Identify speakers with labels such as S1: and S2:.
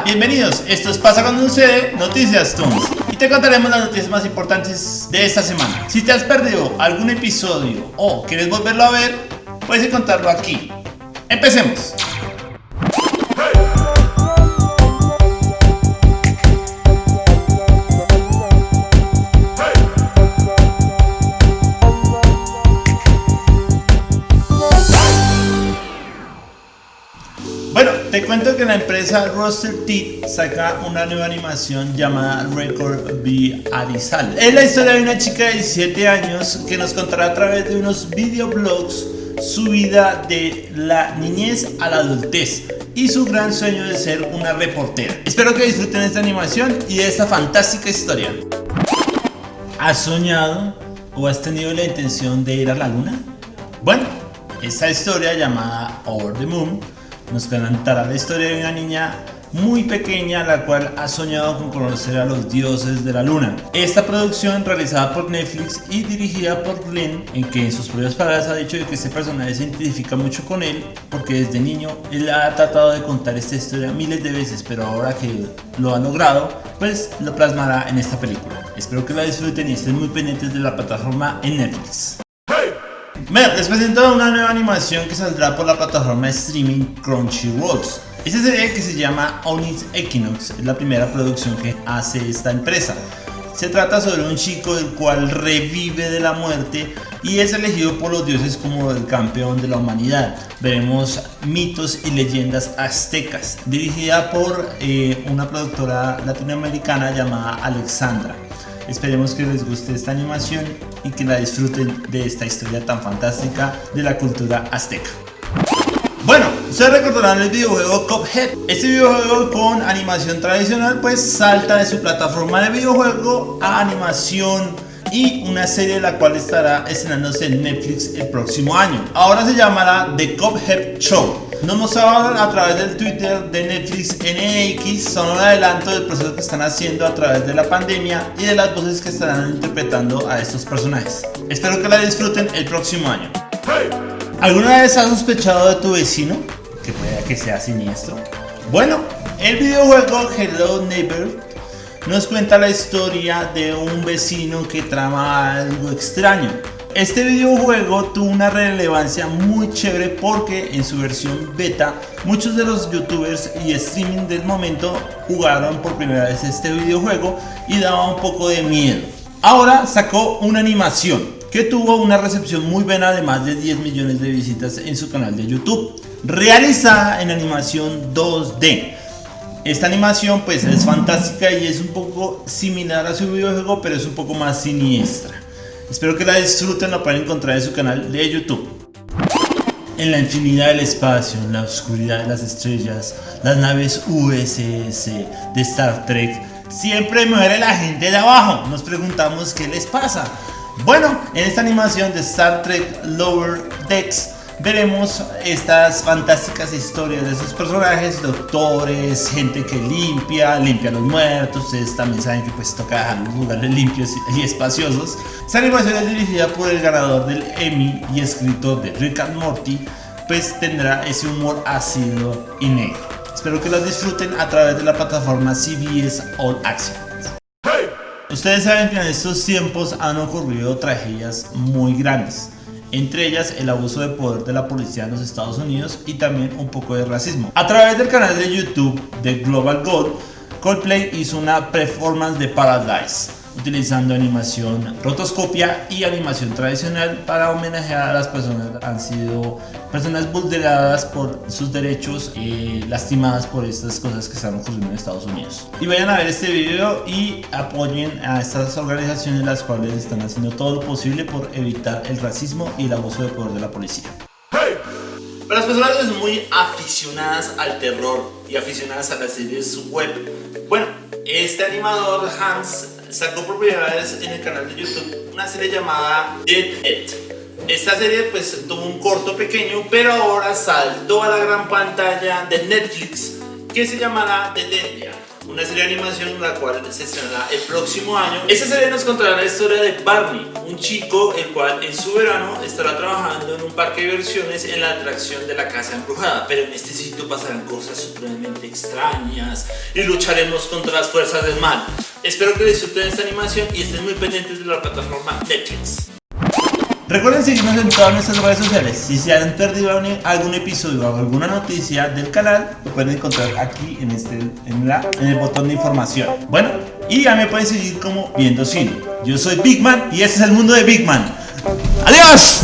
S1: Bienvenidos. Esto es Pasa cuando sucede Noticias Toons y te contaremos las noticias más importantes de esta semana. Si te has perdido algún episodio o quieres volverlo a ver, puedes encontrarlo aquí. Empecemos. Te cuento que la empresa Roster Teeth saca una nueva animación llamada Record B Arizal. Es la historia de una chica de 17 años que nos contará a través de unos videoblogs su vida de la niñez a la adultez y su gran sueño de ser una reportera. Espero que disfruten esta animación y de esta fantástica historia. ¿Has soñado o has tenido la intención de ir a la luna? Bueno, esta historia llamada Over the Moon nos contará la historia de una niña muy pequeña la cual ha soñado con conocer a los dioses de la luna. Esta producción realizada por Netflix y dirigida por Glenn, en que en sus propias palabras ha dicho que este personaje se identifica mucho con él porque desde niño él ha tratado de contar esta historia miles de veces pero ahora que lo ha logrado pues lo plasmará en esta película. Espero que la disfruten y estén muy pendientes de la plataforma en Netflix. Les presento una nueva animación que saldrá por la plataforma de streaming Crunchyroll. Esta serie que se llama Onyx Equinox es la primera producción que hace esta empresa. Se trata sobre un chico el cual revive de la muerte y es elegido por los dioses como el campeón de la humanidad. Veremos mitos y leyendas aztecas, dirigida por eh, una productora latinoamericana llamada Alexandra. Esperemos que les guste esta animación y que la disfruten de esta historia tan fantástica de la cultura azteca. Bueno, ustedes recordarán el videojuego Cuphead. Este videojuego con animación tradicional pues salta de su plataforma de videojuego a animación y una serie la cual estará estrenándose en Netflix el próximo año. Ahora se llamará The Cuphead Show. Nos mostraban a través del Twitter de Netflix NX son un adelanto del proceso que están haciendo a través de la pandemia y de las voces que estarán interpretando a estos personajes. Espero que la disfruten el próximo año. ¿Alguna vez has sospechado de tu vecino? Que pueda que sea siniestro. Bueno, el videojuego Hello Neighbor nos cuenta la historia de un vecino que trama algo extraño. Este videojuego tuvo una relevancia muy chévere porque en su versión beta muchos de los youtubers y streaming del momento jugaron por primera vez este videojuego y daba un poco de miedo. Ahora sacó una animación que tuvo una recepción muy buena de más de 10 millones de visitas en su canal de YouTube, realizada en animación 2D. Esta animación pues es fantástica y es un poco similar a su videojuego, pero es un poco más siniestra. Espero que la disfruten, la pueden encontrar en su canal de YouTube. En la infinidad del espacio, en la oscuridad de las estrellas, las naves USS de Star Trek, siempre muere la gente de abajo. Nos preguntamos qué les pasa. Bueno, en esta animación de Star Trek Lower Decks veremos estas fantásticas historias de esos personajes, doctores, gente que limpia, limpia a los muertos, ustedes también saben que pues toca dejar los lugares limpios y espaciosos. Esta animación es dirigida por el ganador del Emmy y escritor de Rick and Morty, pues tendrá ese humor ácido y negro. Espero que los disfruten a través de la plataforma CBS All Access. Ustedes saben que en estos tiempos han ocurrido tragedias muy grandes, entre ellas el abuso de poder de la policía en los Estados Unidos y también un poco de racismo. A través del canal de YouTube de Global Gold, Coldplay hizo una performance de Paradise, utilizando animación rotoscopia y animación tradicional para homenajear a las personas que han sido personas vulneradas por sus derechos y lastimadas por estas cosas que están ocurriendo en Estados Unidos. Y vayan a ver este video y apoyen a estas organizaciones las cuales están haciendo todo lo posible por evitar el racismo y el abuso de poder de la policía. Para las personas que son muy aficionadas al terror y aficionadas a las series web, bueno, este animador Hans sacó por en el canal de YouTube una serie llamada Dead It. Esta serie pues tuvo un corto pequeño, pero ahora saltó a la gran pantalla de Netflix que se llamará The Dead una serie de animación la cual se estrenará el próximo año. Esta serie nos contará la historia de Barney, un chico el cual en su verano estará trabajando en un parque de diversiones en la atracción de la casa embrujada, pero en este sitio pasarán cosas supremamente extrañas y lucharemos contra las fuerzas del mal. Espero que disfruten esta animación y estén muy pendientes de la plataforma Netflix. Recuerden seguirnos en todas nuestras redes sociales. Si se han perdido algún episodio o alguna noticia del canal, lo pueden encontrar aquí en, este, en, la, en el botón de información. Bueno, y ya me pueden seguir como Viendo Cine. Yo soy Big Man y este es el mundo de Big Man. ¡Adiós!